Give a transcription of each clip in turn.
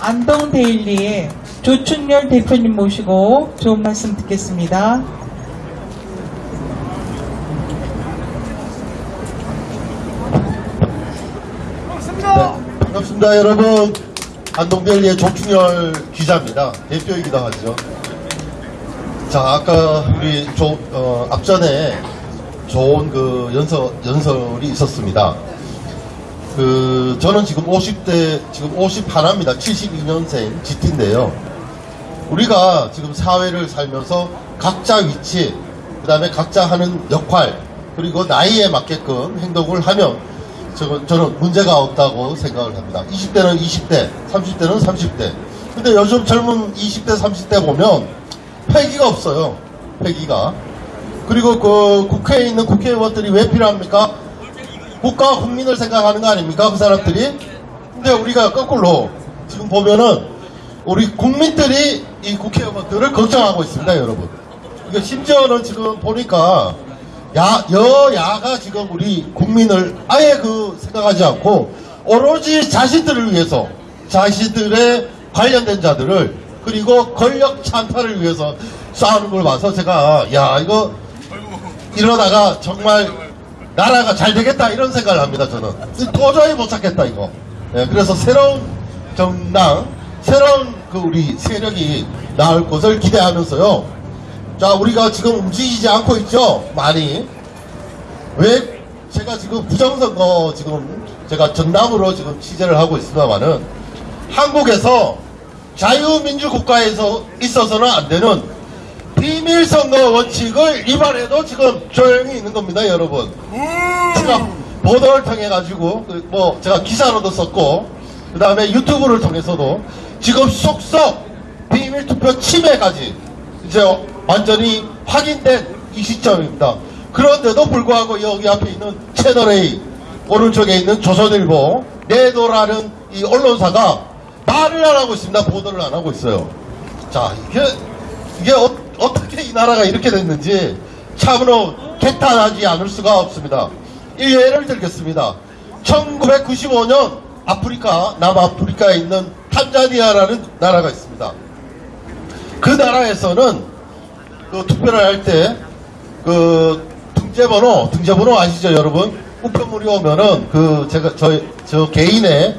안동데일리의 조춘열 대표님 모시고 좋은 말씀 듣겠습니다. 네, 반갑습니다 여러분. 안동델리의 조충열 기자입니다. 대표이기도 하죠. 자 아까 우리 조, 어, 앞전에 좋은 그 연설, 연설이 있었습니다 그 저는 지금 50대 지금 51입니다 72년생 GT인데요 우리가 지금 사회를 살면서 각자 위치 그 다음에 각자 하는 역할 그리고 나이에 맞게끔 행동을 하면 저는, 저는 문제가 없다고 생각을 합니다. 20대는 20대, 30대는 30대. 근데 요즘 젊은 20대, 30대 보면 패기가 없어요. 패기가. 그리고 그 국회에 있는 국회의원들이 왜 필요합니까? 국가 국민을 생각하는 거 아닙니까? 그 사람들이? 근데 우리가 거꾸로 지금 보면은 우리 국민들이 이 국회의원들을 걱정하고 있습니다, 여러분. 이거 심지어는 지금 보니까 야, 여야가 지금 우리 국민을 아예 그 생각하지 않고 오로지 자신들을 위해서 자신들의 관련된 자들을 그리고 권력 찬탈을 위해서 싸우는 걸 봐서 제가 야 이거 이러다가 정말 나라가 잘 되겠다 이런 생각을 합니다 저는 도저히 못 찾겠다 이거 예, 그래서 새로운 정당 새로운 그 우리 세력이 나올 것을 기대하면서요 자, 우리가 지금 움직이지 않고 있죠? 많이. 왜 제가 지금 부정선거 지금 제가 전담으로 지금 취재를 하고 있습니다만은 한국에서 자유민주국가에서 있어서는 안 되는 비밀 선거 원칙을 위반해도 지금 조용히 있는 겁니다, 여러분. 제가 보도를 통해 가지고 그뭐 제가 기사로도 썼고 그 다음에 유튜브를 통해서도 지금 속속 비밀 투표 침해까지 이제 완전히 확인된 이 시점입니다. 그런데도 불구하고 여기 앞에 있는 채널A 오른쪽에 있는 조선일보 내도라는 이 언론사가 말을 안 하고 있습니다. 보도를 안 하고 있어요. 자 이게 이게 어, 어떻게 이 나라가 이렇게 됐는지 참으로 개탄하지 않을 수가 없습니다. 이 예를 들겠습니다. 1995년 아프리카 남아프리카에 있는 탄자니아라는 나라가 있습니다. 그 나라에서는 그 투표를 할 때 그 등재번호 등재번호 아시죠 여러분 우편물이 오면은 그 제가 저, 저 개인의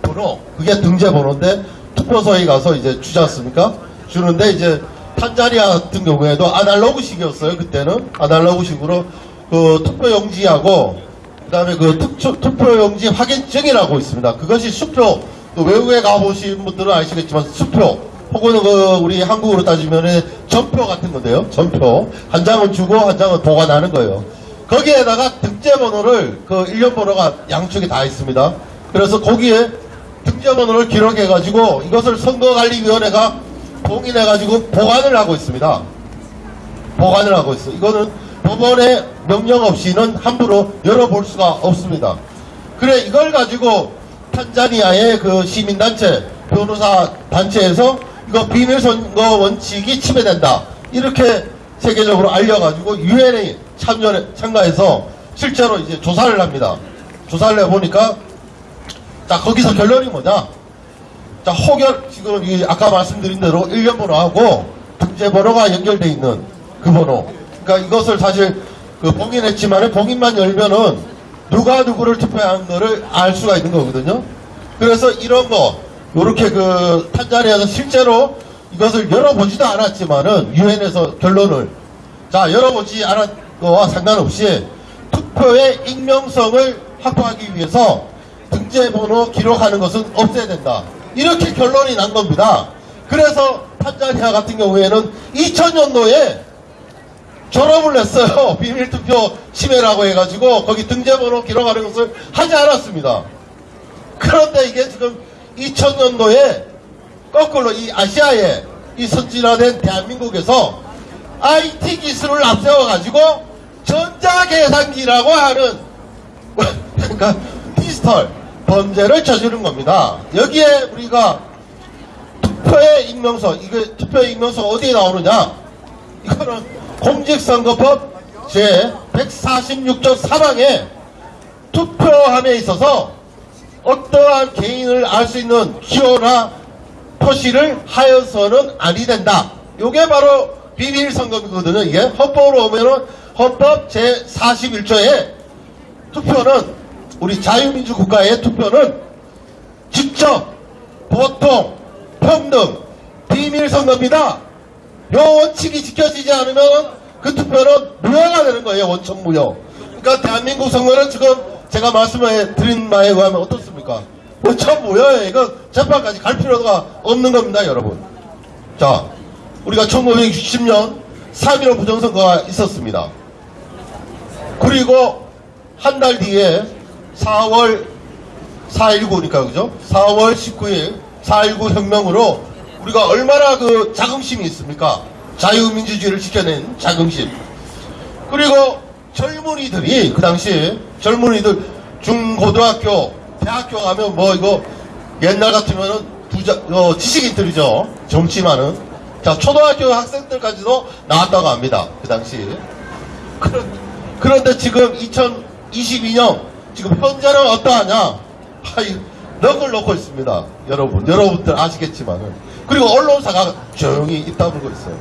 번호 그게 등재번호인데 투표소에 가서 이제 주지 않습니까 주는데 이제 탄자니아 같은 경우에도 아날로그식이었어요 그때는 아날로그식으로 그 투표용지하고 그다음에 그 투표, 투표용지 확인증이라고 있습니다 그것이 수표 또 외국에 가보신 분들은 아시겠지만 수표 혹은 그 우리 한국으로 따지면 전표 같은 건데요. 전표 한 장은 주고 한 장은 보관하는 거예요. 거기에다가 등재번호를 그 일련 번호가 양쪽에 다 있습니다. 그래서 거기에 등재번호를 기록해가지고 이것을 선거관리위원회가 봉인해 가지고 보관을 하고 있습니다. 보관을 하고 있어. 이거는 법원의 명령 없이는 함부로 열어볼 수가 없습니다. 그래 이걸 가지고 탄자니아의 그 시민단체 변호사 단체에서 이거 비밀선거 원칙이 침해된다. 이렇게 세계적으로 알려가지고 유엔에 참여 참가해서 실제로 이제 조사를 합니다. 조사를 해보니까 자 거기서 결론이 뭐냐? 자 혹여 지금 이 아까 말씀드린 대로 1년 번호하고 등재 번호가 연결돼 있는 그 번호. 그러니까 이것을 사실 그 봉인했지만 봉인만 열면은 누가 누구를 투표한 거를 알 수가 있는 거거든요. 그래서 이런 거 요렇게 그 탄자니아에서 실제로 이것을 열어보지도 않았지만은 유엔에서 결론을 자 열어보지 않은 거와 상관없이 투표의 익명성을 확보하기 위해서 등재번호 기록하는 것은 없애야 된다. 이렇게 결론이 난 겁니다. 그래서 탄자니아 같은 경우에는 2000년도에 졸업을 냈어요. 비밀투표 침해라고 해가지고 거기 등재번호 기록하는 것을 하지 않았습니다. 그런데 이게 지금 2000년도에 거꾸로 이 아시아의 이 선진화된 대한민국에서 IT 기술을 앞세워 가지고 전자계산기라고 하는 그러니까 디지털 범죄를 저지른 겁니다. 여기에 우리가 투표의 익명서, 이게 투표의 익명서가 어디에 나오느냐? 이거는 공직선거법 제 146조 3항에 투표함에 있어서 어떠한 개인을 알 수 있는 기호나 표시를 하여서는 아니 된다. 요게 바로 비밀 선거거든요. 이게 헌법으로 오면은 헌법 제 41조에 투표는 우리 자유민주 국가의 투표는 직접, 보통, 평등, 비밀 선거입니다. 요 원칙이 지켜지지 않으면 그 투표는 무효가 되는 거예요. 원천 무효. 그러니까 대한민국 선거는 지금 제가 말씀해 드린 바에 의하면 어떻습니까? 원천 무효예요. 이거 재판까지 갈 필요가 없는 겁니다, 여러분. 자, 우리가 1960년 3.15 부정선거가 있었습니다. 그리고 한 달 뒤에 4월 4.19니까 그죠? 4월 19일 4.19 혁명으로 우리가 얼마나 그 자긍심이 있습니까? 자유민주주의를 지켜낸 자긍심. 그리고 젊은이들이 그 당시 젊은이들 중고등학교, 대학교 가면 뭐 이거 옛날 같으면은 부자, 어, 지식인들이죠. 젊지만은. 자, 초등학교 학생들까지도 나왔다고 합니다. 그 당시. 그런, 그런데 지금 2022년 지금 현재는 어떠하냐? 넉을 놓고 있습니다. 여러분, 여러분들 아시겠지만은. 그리고 언론사가 조용히 입 다물고 있어요.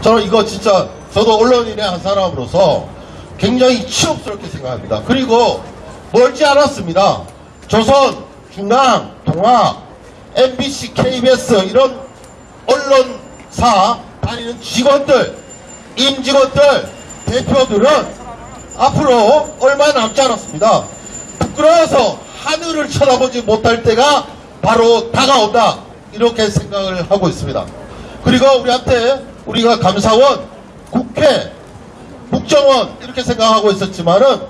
저는 이거 진짜 저도 언론인의 한 사람으로서 굉장히 치욕스럽게 생각합니다. 그리고 멀지 않았습니다. 조선, 중앙, 동아, MBC, KBS 이런 언론사 다니는 직원들, 임직원들, 대표들은 앞으로 얼마 남지 않았습니다. 부끄러워서 하늘을 쳐다보지 못할 때가 바로 다가온다. 이렇게 생각을 하고 있습니다. 그리고 우리한테 우리가 감사원, 국회, 국정원 이렇게 생각하고 있었지만은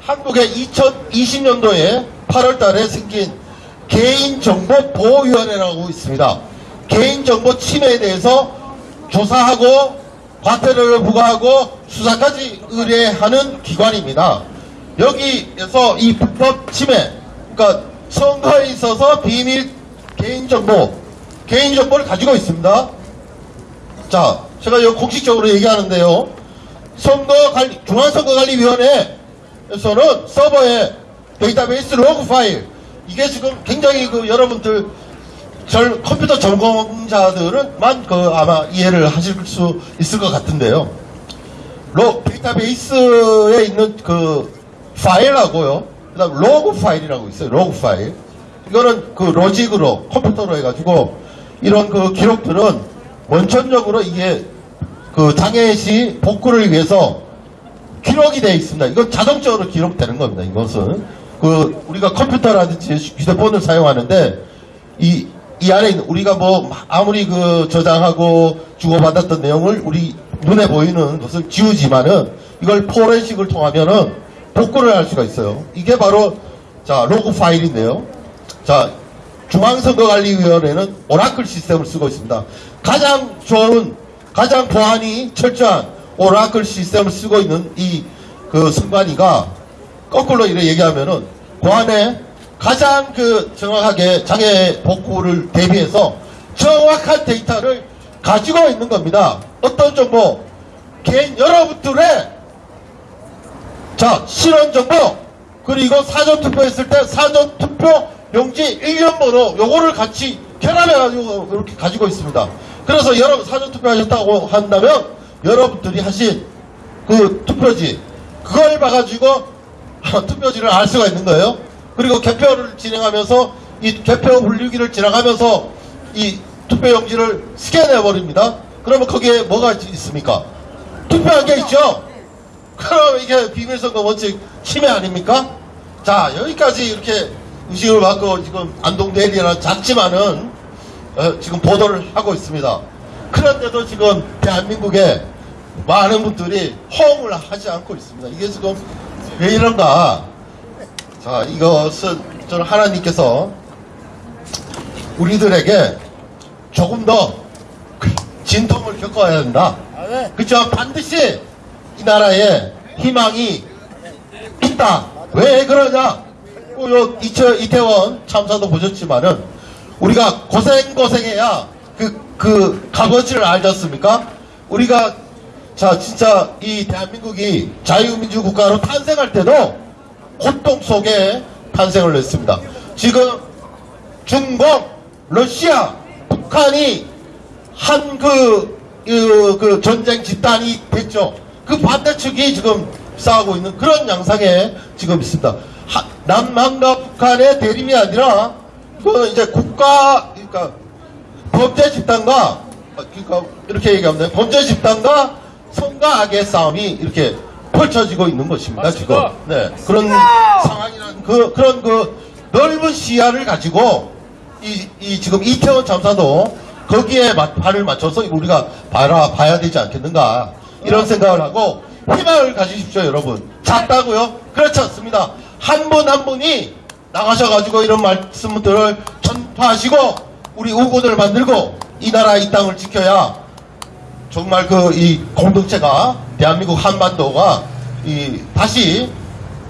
한국의 2020년도에 8월 달에 생긴 개인정보보호위원회라고 있습니다. 개인정보 침해에 대해서 조사하고 과태료를 부과하고 수사까지 의뢰하는 기관입니다. 여기에서 이 불법 침해, 그러니까 선거에 있어서 비밀 개인정보, 개인정보를 가지고 있습니다. 자, 제가 여기 공식적으로 얘기하는데요. 선거관리, 중앙선거관리위원회에서는 서버에 데이터베이스 로그 파일, 이게 지금 굉장히 그 여러분들 절 컴퓨터 전공자들은만 그 아마 이해를 하실 수 있을 것 같은데요. 로 데이터베이스에 있는 그 파일하고요. 그다음 로그 파일이라고 있어요. 로그 파일. 이거는 그 로직으로 컴퓨터로 해가지고 이런 그 기록들은 원천적으로 이게 그 장애 시 복구를 위해서 기록이 되어 있습니다. 이건 자동적으로 기록되는 겁니다. 이것은 그 우리가 컴퓨터라든지 휴대폰을 사용하는데 이, 이 안에 우리가 뭐 아무리 그 저장하고 주고받았던 내용을 우리 눈에 보이는 것을 지우지만은 이걸 포렌식을 통하면은 복구를 할 수가 있어요. 이게 바로 자 로그 파일인데요. 자 중앙선거관리위원회는 오라클 시스템을 쓰고 있습니다. 가장 좋은 가장 보안이 철저한 오라클 시스템을 쓰고 있는 이 그 선관위가 거꾸로 이렇게 얘기하면은 보안에 가장 그 정확하게 장애 복구를 대비해서 정확한 데이터를 가지고 있는 겁니다. 어떤 정보? 개인 여러분들의 자 실원 정보 그리고 사전 투표했을 때 사전 투표 용지 1년 번호 요거를 같이 결합해 가지고 이렇게 가지고 있습니다. 그래서 여러분 사전 투표하셨다고 한다면 여러분들이 하신 그 투표지 그걸 봐가지고 투표지를 알 수가 있는 거예요. 그리고 개표를 진행하면서 이 개표 분류기를 지나가면서 이 투표 용지를 스캔해 버립니다. 그러면 거기에 뭐가 있- 있습니까? 투표한 게 있죠. 그럼 이게 비밀선거 원칙 침해 아닙니까? 자 여기까지 이렇게 의식을 받고 지금 안동 대리나 작지만은 어, 지금 보도를 하고 있습니다. 그런데도 지금 대한민국에 많은 분들이 호응을 하지 않고 있습니다. 이게 지금 왜 이런가? 자, 이것은 저는 하나님께서 우리들에게 조금 더 진통을 겪어야 된다. 그죠? 반드시 이 나라에 희망이 있다. 왜 그러냐? 어, 요 이태원 참사도 보셨지만은 우리가 고생 고생해야 그, 그 값어치를 알지 않습니까? 우리가 자 진짜 이 대한민국이 자유민주 국가로 탄생할 때도 고통 속에 탄생을 했습니다. 지금 중공 러시아, 북한이 한 그, 그, 그 전쟁 집단이 됐죠. 그 반대측이 지금 싸우고 있는 그런 양상에 지금 있습니다. 하- 남한과 북한의 대립이 아니라 그 이제 국가 그러니까 범죄 집단과 어, 그러니까 이렇게 얘기하면 돼요. 범죄 집단과 성과 악의 싸움이 이렇게 펼쳐지고 있는 것입니다. 지금. 네 그런 상황이라는 그 그런 그 넓은 시야를 가지고 이, 이 지금 이태원 참사도 거기에 마- 발을 맞춰서 우리가 봐라 봐야 되지 않겠는가 이런 생각을 하고 희망을 가지십시오 여러분. 작다고요? 그렇지 않습니다. 한 분한 분이 나가셔가지고 이런 말씀들을 전파하시고 우리 우고들을 만들고 이 나라 이 땅을 지켜야 정말 그 이 공동체가 대한민국 한반도가 이 다시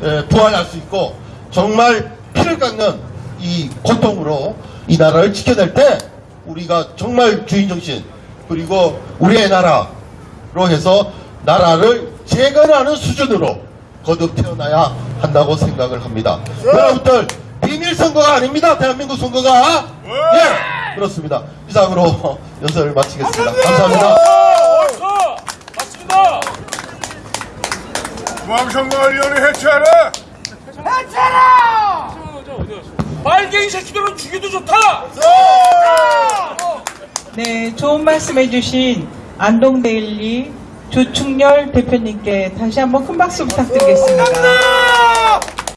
에, 부활할 수 있고 정말 피를 깎는 이 고통으로 이 나라를 지켜낼 때 우리가 정말 주인정신 그리고 우리의 나라로 해서 나라를 재건하는 수준으로 거듭 태어나야 한다고 생각을 합니다. 여러분들 비밀 선거가 아닙니다. 대한민국 선거가 예 그렇습니다. 이상으로 연설을 마치겠습니다. 감사합니다. 어, 맞습니다. 중앙선거위원회 해체하라! 빨갱이 새끼들은 죽여도 좋다. 네, 좋은 말씀 해주신 안동데일리 조충렬 대표님께 다시 한번 큰 박수 부탁드리겠습니다.